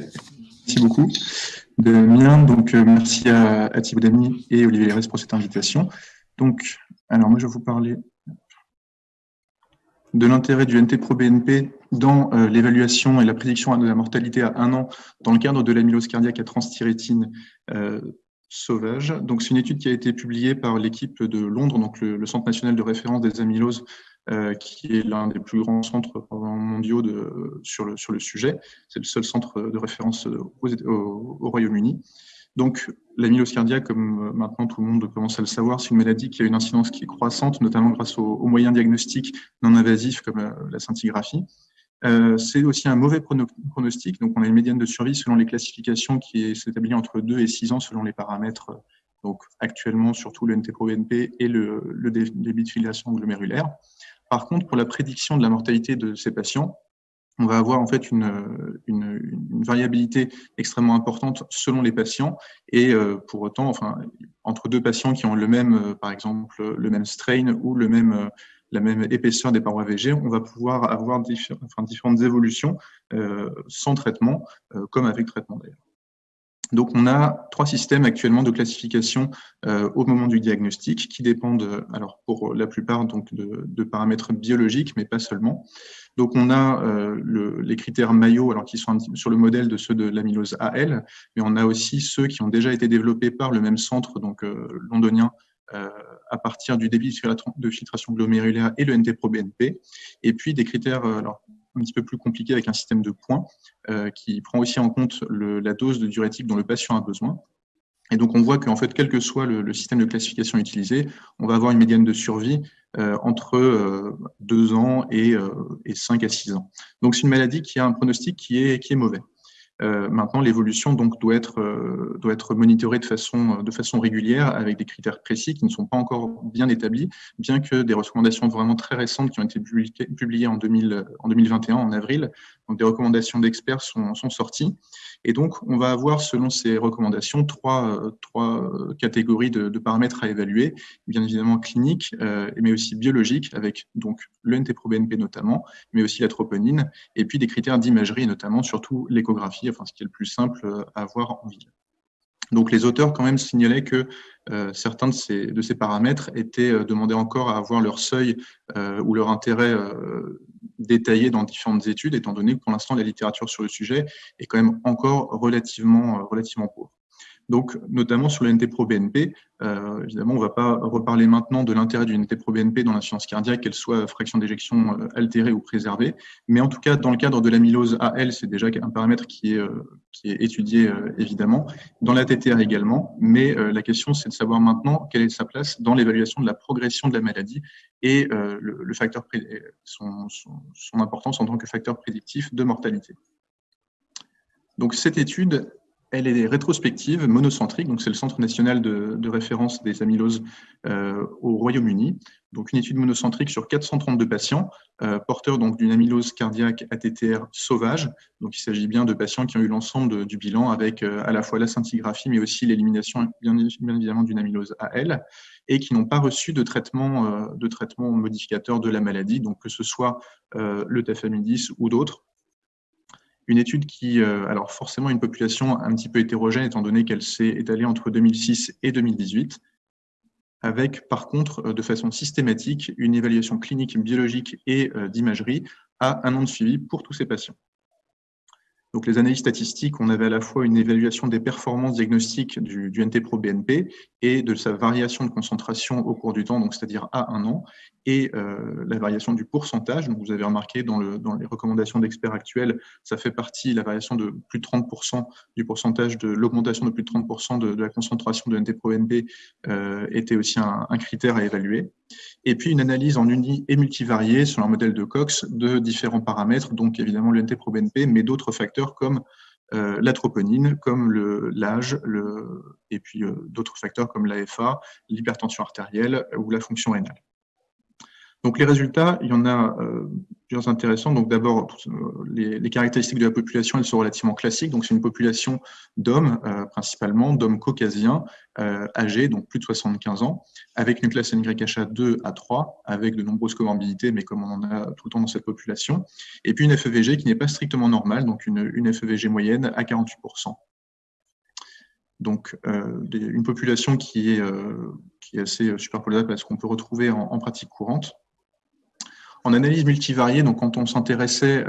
Merci beaucoup. De mien, donc euh, merci à, à Thibaut Damy et Olivier Lérès pour cette invitation. Donc, alors moi je vais vous parler de l'intérêt du NT-proBNP dans euh, l'évaluation et la prédiction de la mortalité à un an dans le cadre de l'amylose cardiaque à transthyrétine euh, sauvage. Donc, c'est une étude qui a été publiée par l'équipe de Londres, donc le, Centre national de référence des amyloses, euh, qui est l'un des plus grands centres mondiaux sur, le, sujet. C'est le seul centre de référence au, au Royaume-Uni. Donc, l'amylose cardiaque, comme euh, maintenant tout le monde commence à le savoir, c'est une maladie qui a une incidence qui est croissante, notamment grâce aux, moyens diagnostiques non invasifs comme euh, la scintigraphie. Euh, c'est aussi un mauvais pronostic, donc on a une médiane de survie selon les classifications qui s'établit entre 2 et 6 ans selon les paramètres, donc actuellement surtout le NT-proBNP et le, débit de filiation glomérulaire. Par contre, pour la prédiction de la mortalité de ces patients, on va avoir en fait une, variabilité extrêmement importante selon les patients et euh, pour autant, entre deux patients qui ont le même, euh, par exemple, le même strain ou euh, la même épaisseur des parois VG, on va pouvoir avoir différentes évolutions sans traitement, comme avec traitement d'ailleurs. Donc, on a trois systèmes actuellement de classification euh, au moment du diagnostic qui dépendent, alors pour la plupart, donc de, paramètres biologiques, mais pas seulement. Donc, on a euh, le, les critères Mayo, alors qui sont sur le modèle de ceux de l'amylose AL, mais on a aussi ceux qui ont déjà été développés par le même centre, donc euh, londonien, à partir du débit de filtration glomérulaire et le NT-proBNP, et puis des critères, un petit peu plus compliqué avec un système de points euh, qui prend aussi en compte la dose de diurétique dont le patient a besoin. Et donc, on voit qu'en fait, quel que soit le, système de classification utilisé, on va avoir une médiane de survie euh, entre euh, 2 ans et, euh, et 5 à 6 ans. Donc, c'est une maladie qui a un pronostic qui est mauvais. Euh, maintenant, l'évolution doit être euh, doit être monitorée de façon de façon régulière avec des critères précis qui ne sont pas encore bien établis, bien que des recommandations vraiment très récentes qui ont été publiées, publiées en 2000 en 2021 en avril, donc des recommandations d'experts sont, sorties. Et donc, on va avoir, selon ces recommandations, trois, trois catégories de, de, paramètres à évaluer, bien évidemment cliniques, euh, mais aussi biologiques, avec donc le NT-proBNP notamment, mais aussi la troponine, et puis des critères d'imagerie, notamment surtout l'échographie, enfin ce qui est le plus simple à voir en ville. Donc les auteurs quand même signalaient que euh, certains de ces, de ces paramètres étaient euh, demandés encore à avoir leur seuil euh, ou leur intérêt détaillé dans différentes études, étant donné que pour l'instant la littérature sur le sujet est quand même encore relativement, relativement pauvre. Donc, notamment sur le NT-proBNP, euh, évidemment, on ne va pas reparler maintenant de l'intérêt du NT-proBNP dans l'insuffisance cardiaque, qu'elle soit fraction d'éjection euh, altérée ou préservée. Mais en tout cas, dans le cadre de l'amylose AL, c'est déjà un paramètre qui est, euh, qui est étudié évidemment. Dans la TTR également. Mais la question, c'est de savoir maintenant quelle est sa place dans l'évaluation de la progression de la maladie et le, facteur, son importance en tant que facteur prédictif de mortalité. Donc, cette étude, elle est rétrospective, monocentrique, donc c'est le Centre national de, référence des amyloses euh, au Royaume-Uni. Donc une étude monocentrique sur 432 patients, euh, porteurs d'une amylose cardiaque ATTR sauvage. Donc il s'agit bien de patients qui ont eu l'ensemble du bilan avec euh, à la fois la scintigraphie, mais aussi l'élimination bien, bien, évidemment d'une amylose AL, et qui n'ont pas reçu de traitement, modificateur de la maladie, donc que ce soit le tafamidis ou d'autres une étude qui, euh, alors forcément une population un petit peu hétérogène étant donné qu'elle s'est étalée entre 2006 et 2018, avec par contre euh, de façon systématique une évaluation clinique, biologique et euh, d'imagerie à un an de suivi pour tous ces patients. Donc, les analyses statistiques, on avait à la fois une évaluation des performances diagnostiques du, du NT-proBNP et de sa variation de concentration au cours du temps, donc c'est-à-dire à un an, et euh, la variation du pourcentage. Donc, vous avez remarqué dans, le, dans les recommandations d'experts actuels, ça fait partie, la variation de plus de 30% du pourcentage de l'augmentation de plus de 30% de, de, la concentration de NT-proBNP euh, était aussi un, un critère à évaluer et puis une analyse en uni et multivariée sur un modèle de Cox de différents paramètres, donc évidemment le NT-proBNP, mais d'autres facteurs comme euh, la troponine, comme l'âge, et puis euh, d'autres facteurs comme l'AFA, l'hypertension artérielle ou la fonction rénale. Donc les résultats, il y en a plusieurs intéressants. Donc d'abord, les, caractéristiques de la population, elles sont relativement classiques. Donc c'est une population d'hommes, principalement d'hommes caucasiens, âgés, donc plus de 75 ans, avec une classe NYHA 2 à 3, avec de nombreuses comorbidités, mais comme on en a tout le temps dans cette population. Et puis une FEVG qui n'est pas strictement normale, donc une, FEVG moyenne à 48%. Donc, euh, une population qui est, euh, assez euh, superpolarisée parce qu'on peut retrouver en, pratique courante. En analyse multivariée, donc quand on s'intéressait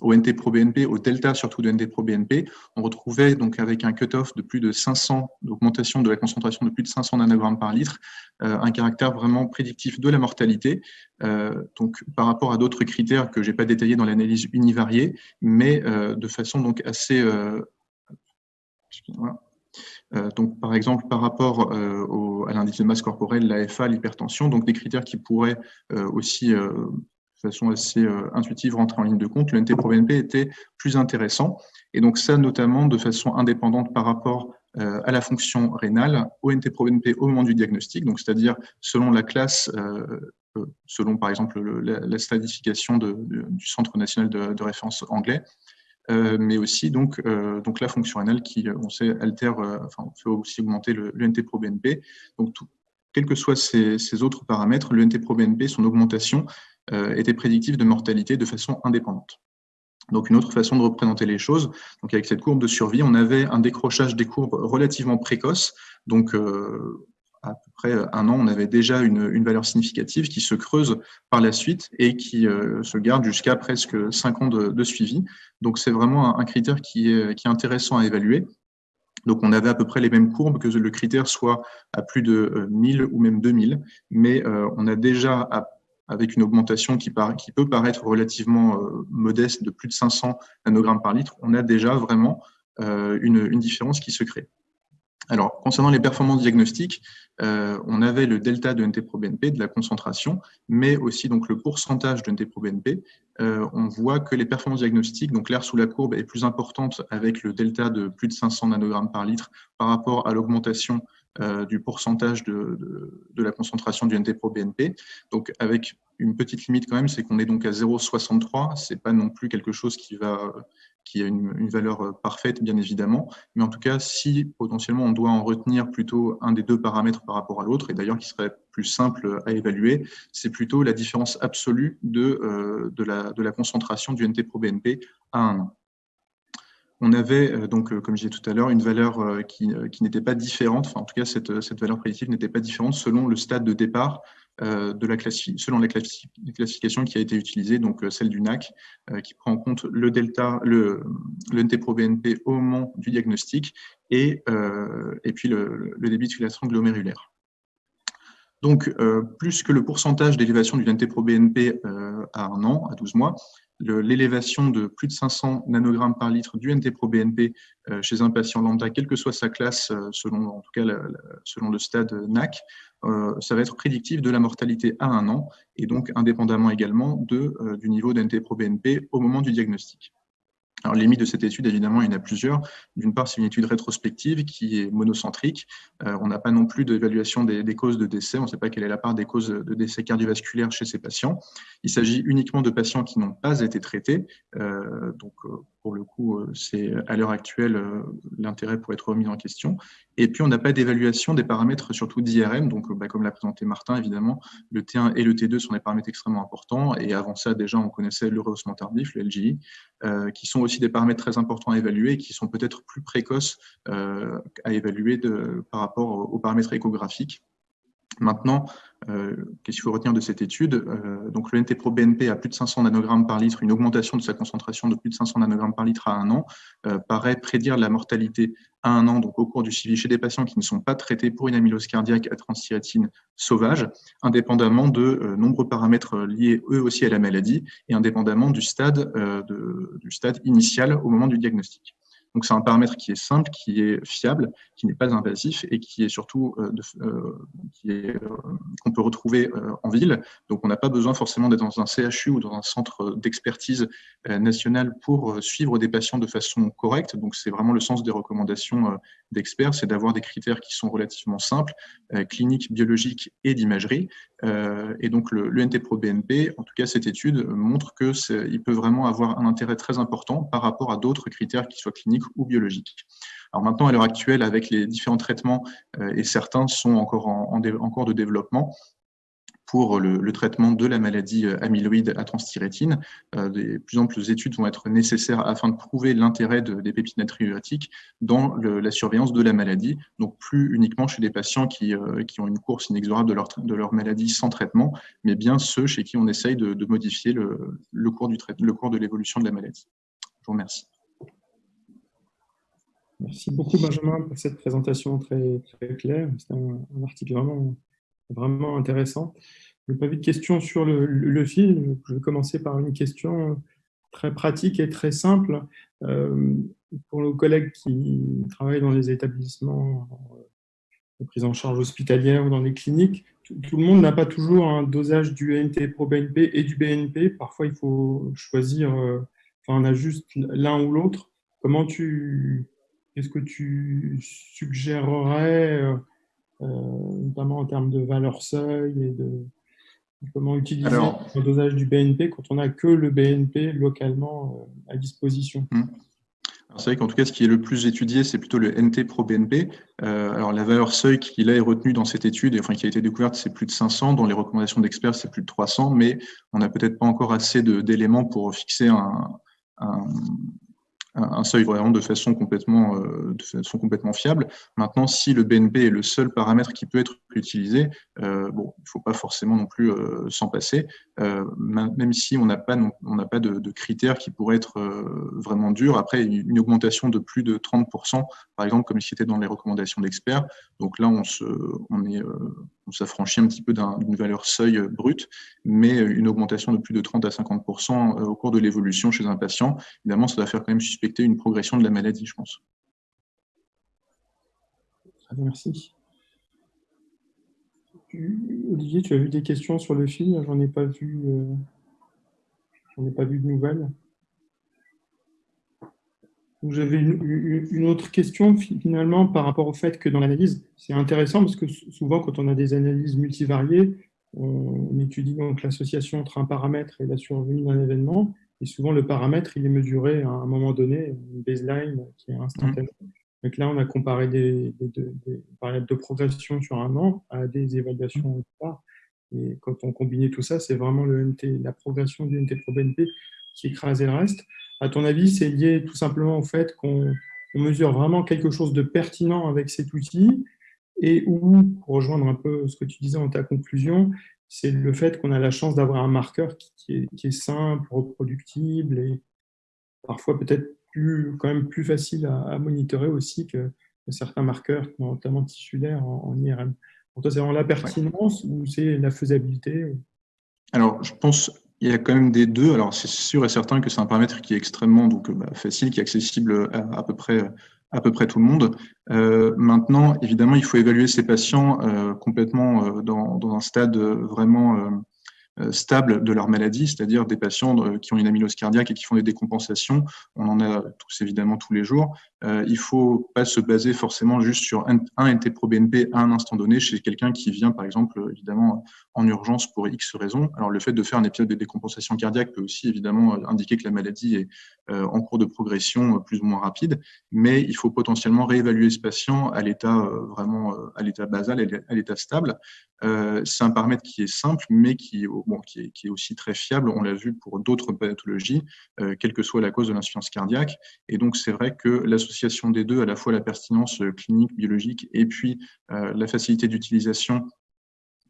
au NT-proBNP, au delta surtout de NT-proBNP, on retrouvait donc avec un cutoff de plus de 500, d'augmentation de la concentration de plus de 500 nanogrammes par litre, un caractère vraiment prédictif de la mortalité, donc par rapport à d'autres critères que je n'ai pas détaillés dans l'analyse univariée, mais de façon donc assez euh, donc, par exemple, par rapport euh, à l'indice de masse corporelle, l'AFA, l'hypertension, donc des critères qui pourraient euh, aussi, de façon assez intuitive, rentrer en ligne de compte, le NT-proBNP était plus intéressant. Et donc ça, notamment de façon indépendante par rapport à la fonction rénale, au NT-proBNP au moment du diagnostic, donc c'est-à-dire selon la classe selon par exemple la, stadification du Centre national de référence anglais, euh, mais aussi donc, euh, donc la fonction rénale qui, on sait, altère, euh, enfin, fait aussi augmenter le, NT-proBNP. Donc, tout, quels que soient ces, ces, autres paramètres, le NT-proBNP, son augmentation, était prédictive de mortalité de façon indépendante. Donc, une autre façon de représenter les choses, donc avec cette courbe de survie, on avait un décrochage des courbes relativement précoce, donc à peu près un an, on avait déjà une, valeur significative qui se creuse par la suite et qui euh, se garde jusqu'à presque cinq ans de, suivi. Donc, c'est vraiment un, critère qui est, intéressant à évaluer. Donc, on avait à peu près les mêmes courbes, que le critère soit à plus de 1000 ou même 2000, mais euh, on a déjà, avec une augmentation qui, peut paraître relativement euh, modeste de plus de 500 nanogrammes par litre, on a déjà vraiment une différence qui se crée. Alors, concernant les performances diagnostiques, euh, on avait le delta de NT-proBNP, de la concentration, mais aussi donc le pourcentage de NT-proBNP. Euh, on voit que les performances diagnostiques, donc l'air sous la courbe est plus importante avec le delta de plus de 500 nanogrammes par litre par rapport à l'augmentation euh, du pourcentage de, la concentration du NT-proBNP. Donc, avec une petite limite quand même, c'est qu'on est donc à 0,63. C'est pas non plus quelque chose qui va qui a une, valeur euh, parfaite, bien évidemment. Mais en tout cas, si potentiellement on doit en retenir plutôt un des deux paramètres par rapport à l'autre, et d'ailleurs qui serait plus simple à évaluer, c'est plutôt la différence absolue de, euh, de, la, concentration du NT-proBNP à un an. On avait euh, donc, comme je disais tout à l'heure, une valeur qui, qui n'était pas différente, enfin en tout cas cette, cette valeur prédictive n'était pas différente selon le stade de départ de la selon la classification qui a été utilisée, donc euh, celle du NAC, euh, qui prend en compte le delta, le NT-proBNP au moment du diagnostic et, et puis le, débit de filtration glomérulaire. Donc, plus que le pourcentage d'élévation du NT-proBNP à un an, à 12 mois, l'élévation de plus de 500 nanogrammes par litre du NT-proBNP chez un patient lambda, quelle que soit sa classe, selon, en tout cas selon le stade NAC, euh, ça va être prédictif de la mortalité à un an et donc indépendamment également de, euh, du niveau d'NT-proBNP au moment du diagnostic. Alors, les de cette étude, évidemment, il y en a plusieurs. D'une part, c'est une étude rétrospective qui est monocentrique. Euh, on n'a pas non plus d'évaluation des, causes de décès. On ne sait pas quelle est la part des causes de décès cardiovasculaires chez ces patients. Il s'agit uniquement de patients qui n'ont pas été traités. donc, pour le coup, euh, c'est à l'heure actuelle euh, l'intérêt pour être remis en question. Et puis, on n'a pas d'évaluation des paramètres, surtout d'IRM. Donc, bah, comme l'a présenté Martin, évidemment, le T1 et le T2 sont des paramètres extrêmement importants. Et avant ça, déjà, on connaissait le rehaussement tardif, le LGI, euh, qui sont aussi des paramètres très importants à évaluer et qui sont peut-être plus précoces à évaluer par rapport aux paramètres échographiques. Maintenant, euh, qu'est-ce qu'il faut retenir de cette étude euh, Donc, le NT-proBNP à plus de 500 nanogrammes par litre, une augmentation de sa concentration de plus de 500 nanogrammes par litre à un an, euh, paraît prédire la mortalité à un an, donc au cours du suivi chez des patients qui ne sont pas traités pour une amylose cardiaque à transthyrétine sauvage, indépendamment de nombreux paramètres liés eux aussi à la maladie et indépendamment du stade, du stade initial au moment du diagnostic. Donc c'est un paramètre qui est simple, qui est fiable, qui n'est pas invasif et qui est surtout qu'on peut retrouver en ville. Donc on n'a pas besoin forcément d'être dans un CHU ou dans un centre d'expertise national pour suivre des patients de façon correcte. Donc c'est vraiment le sens des recommandations d'experts, c'est d'avoir des critères qui sont relativement simples, cliniques, biologiques et d'imagerie. et donc le, le NT-proBNP, en tout cas cette étude, montre qu'il peut vraiment avoir un intérêt très important par rapport à d'autres critères qui soient cliniques ou biologiques. Alors maintenant, à l'heure actuelle, avec les différents traitements, euh, et certains sont encore en, en, cours de développement, pour le, traitement de la maladie euh, amyloïde à transthyrétine. Euh, de plus amples études vont être nécessaires afin de prouver l'intérêt des péptides natriuratiques dans la surveillance de la maladie, donc plus uniquement chez des patients qui, qui ont une course inexorable de leur, de leur maladie sans traitement, mais bien ceux chez qui on essaye de, modifier le, le, cours du le cours de l'évolution de la maladie. Je vous remercie. Merci beaucoup Benjamin pour cette présentation très, très claire. C'est un, article vraiment, vraiment intéressant. Je n'ai pas vu de questions sur le, le, film. Je vais commencer par une question très pratique et très simple. Euh, pour nos collègues qui travaillent dans les établissements de prise en charge hospitalière ou dans les cliniques, tout, le monde n'a pas toujours un dosage du NT pro BNP et du BNP. Parfois, il faut choisir, euh, enfin, on a juste l'un ou l'autre. Comment tu, Qu'est-ce que tu suggérerais, euh, notamment en termes de valeur seuil et de comment utiliser le dosage du BNP quand on n'a que le BNP localement euh, à disposition hmm. C'est vrai qu'en tout cas, ce qui est le plus étudié, c'est plutôt le NT pro BNP. alors, la valeur seuil qui là est retenue dans cette étude, et, enfin qui a été découverte, c'est plus de 500. Dans les recommandations d'experts, c'est plus de 300, mais on n'a peut-être pas encore assez d'éléments pour fixer un, un seuil vraiment de façon complètement, euh, de façon complètement fiable. Maintenant, si le BNP est le seul paramètre qui peut être utilisé, euh, bon, il ne faut pas forcément non plus euh, s'en passer, même si on n'a pas, pas de, critères qui pourraient être vraiment durs. Après, une augmentation de plus de 30%, par exemple, comme c'était dans les recommandations d'experts, donc là, on on s'affranchit un petit peu d'une valeur seuil brute, mais une augmentation de plus de 30 à 50% au cours de l'évolution chez un patient, évidemment, ça va faire quand même suspecter une progression de la maladie, je pense. Merci. Olivier, tu as vu des questions sur le film? J'en ai pas vu. Euh, j'en ai pas vu de nouvelles. J'avais une, autre question finalement par rapport au fait que dans l'analyse, c'est intéressant parce que souvent quand on a des analyses multivariées, on, étudie donc l'association entre un paramètre et la survenue d'un événement. Et souvent le paramètre, il est mesuré à un moment donné, une baseline qui est instantanée. Donc là, on a comparé des, des, de progression sur un an à des évaluations au. Et quand on combinait tout ça, c'est vraiment le la progression du NT pro BNP qui écrasait le reste. À ton avis, c'est lié tout simplement au fait qu'on mesure vraiment quelque chose de pertinent avec cet outil et où, pour rejoindre un peu ce que tu disais dans ta conclusion, c'est le fait qu'on a la chance d'avoir un marqueur qui, est, simple, reproductible et parfois peut-être quand même plus facile à, monitorer aussi que, certains marqueurs, notamment tissulaires en, IRM. Pour toi, c'est vraiment la pertinence ou c'est la faisabilité Alors, je pense il y a quand même des deux. Alors, c'est sûr et certain que c'est un paramètre qui est extrêmement donc, bah, facile, qui est accessible à, à, peu près à peu près tout le monde. Euh, maintenant, évidemment, il faut évaluer ces patients euh, complètement euh, dans, dans, un stade vraiment euh, stable de leur maladie, c'est-à-dire des patients euh, qui ont une amylose cardiaque et qui font des décompensations. On en a tous évidemment tous les jours. Euh, il ne faut pas se baser forcément juste sur un, un NT-proBNP à un instant donné chez quelqu'un qui vient, par exemple, évidemment, en urgence pour X raisons. Alors, le fait de faire un épisode de décompensation cardiaque peut aussi, évidemment, indiquer que la maladie est en cours de progression plus ou moins rapide, mais il faut potentiellement réévaluer ce patient à l'état vraiment, à l'état basal, à l'état stable. C'est un paramètre qui est simple, mais qui, est, aussi très fiable. On l'a vu pour d'autres pathologies, euh, quelle que soit la cause de l'insuffisance cardiaque. Et donc, c'est vrai que l'association des deux, à la fois la pertinence clinique, biologique, et puis euh, la facilité d'utilisation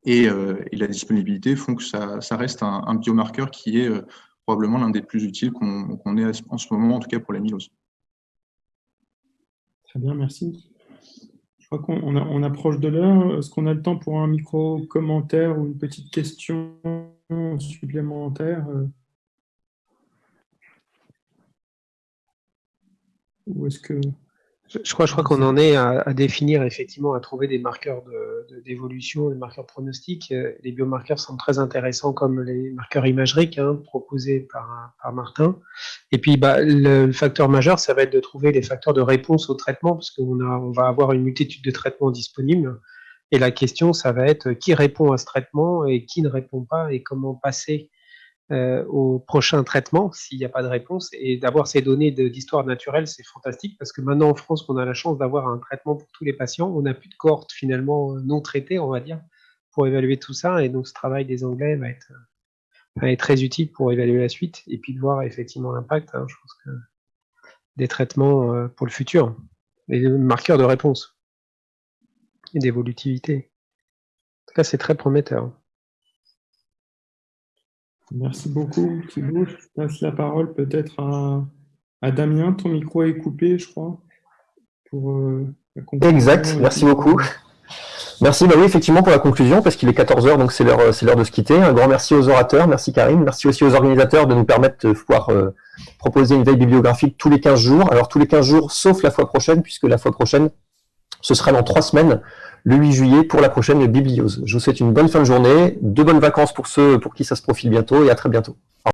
et, euh, la disponibilité font que ça, reste un, biomarqueur qui est probablement l'un des plus utiles qu'on qu ait en ce moment, en tout cas pour la mylose. Très bien, merci. Je crois qu'on on approche de l'heure. Est-ce qu'on a le temps pour un micro-commentaire ou une petite question supplémentaire Ou est-ce que... Je crois, je crois qu'on en est à, définir effectivement, à trouver des marqueurs d'évolution, de, des marqueurs pronostiques. Les biomarqueurs sont très intéressants comme les marqueurs imageriques hein, proposés par, par, Martin. Et puis bah, le facteur majeur, ça va être de trouver les facteurs de réponse au traitement parce qu'on on va avoir une multitude de traitements disponibles. Et la question, ça va être qui répond à ce traitement et qui ne répond pas et comment passer euh, au prochain traitement s'il n'y a pas de réponse. Et d'avoir ces données d'histoire naturelle, c'est fantastique parce que maintenant en France, on a la chance d'avoir un traitement pour tous les patients. On n'a plus de cohorte finalement non traitée, on va dire, pour évaluer tout ça. Et donc ce travail des Anglais va être, être très utile pour évaluer la suite et puis de voir effectivement l'impact. Hein, des traitements euh, pour le futur, les marqueurs de réponse et d'évolutivité. En tout cas, c'est très prometteur. Merci beaucoup, Thibault. Je passe la parole peut-être à, Damien. Ton micro est coupé, je crois. Pour, euh, exact, merci beaucoup. Merci, bah oui, effectivement, pour la conclusion, parce qu'il est 14h, donc c'est l'heure de se quitter. Un grand merci aux orateurs, merci Karine, merci aussi aux organisateurs de nous permettre de pouvoir euh, proposer une veille bibliographique tous les 15 jours. Alors, tous les 15 jours, sauf la fois prochaine, puisque la fois prochaine, ce sera dans trois semaines, le 8 juillet pour la prochaine bibliose. Je vous souhaite une bonne fin de journée, de bonnes vacances pour ceux pour qui ça se profile bientôt et à très bientôt.